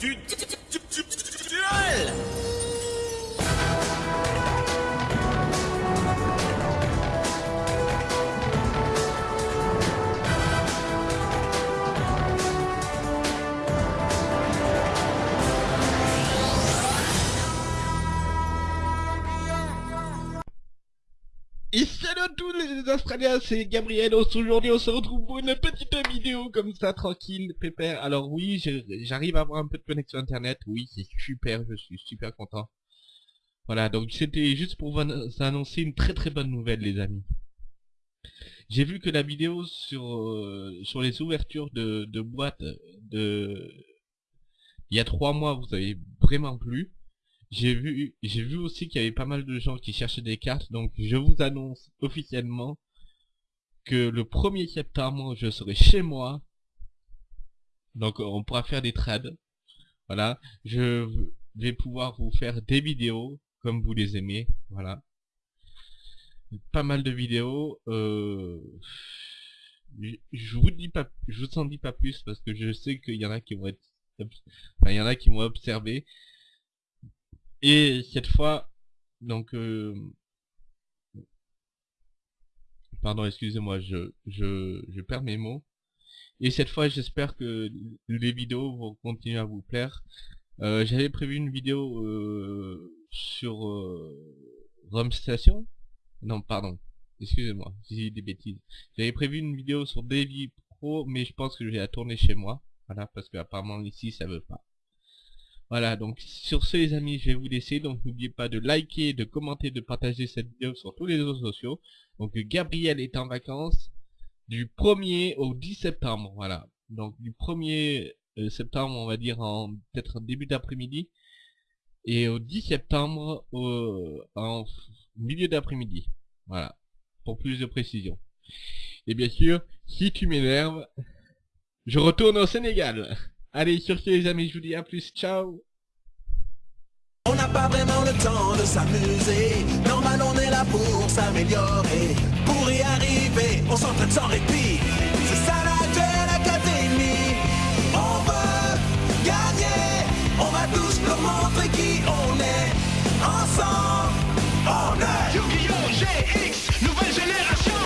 du Et salut à tous les Australiens, c'est Gabriel. Aujourd'hui, on se retrouve pour une petite vidéo comme ça, tranquille, pépère. Alors oui, j'arrive à avoir un peu de connexion internet. Oui, c'est super, je suis super content. Voilà, donc c'était juste pour vous annon- annoncer une très très bonne nouvelle, les amis. J'ai vu que la vidéo sur euh, sur les ouvertures de, de boîtes de il y a trois mois vous avez vraiment plu. J'ai vu, j'ai vu aussi qu'il y avait pas mal de gens qui cherchaient des cartes, donc je vous annonce officiellement que le 1er septembre, je serai chez moi. Donc on pourra faire des trades. Voilà, je vais pouvoir vous faire des vidéos comme vous les aimez. Voilà, pas mal de vidéos. Euh... Je vous dis pas, je vous en dis pas plus parce que je sais qu'il y en a qui vont être, enfin, il y en a qui vont observer. Et cette fois, donc, euh, pardon, excusez-moi, je, je, je perds mes mots. Et cette fois, j'espère que les vidéos vont continuer à vous plaire. Euh, J'avais prévu une vidéo euh, sur euh, Rome Station. Non, pardon, excusez-moi, j'ai dit des bêtises. J'avais prévu une vidéo sur Davy Pro, mais je pense que je vais la tourner chez moi. Voilà, parce qu'apparemment ici, ça veut pas. Voilà, donc sur ce les amis, je vais vous laisser. Donc n'oubliez pas de liker, de commenter, de partager cette vidéo sur tous les réseaux sociaux. Donc Gabriel est en vacances du 1er au 10 septembre. Voilà. Donc du 1er euh, septembre, on va dire en peut-être début d'après-midi. Et au 10 septembre au, en milieu d'après-midi. Voilà. Pour plus de précision. Et bien sûr, si tu m'énerves, je retourne au Sénégal. Allez, sur ce les amis, je vous dis à plus, ciao On n'a pas vraiment le temps de s'amuser, normal on est là pour s'améliorer. Pour y arriver, on s'entraîne sans répit, c'est ça la Duel Académie. On veut gagner, on va tous leur montrer qui on est. Ensemble, on est Yu-Gi-Oh! GX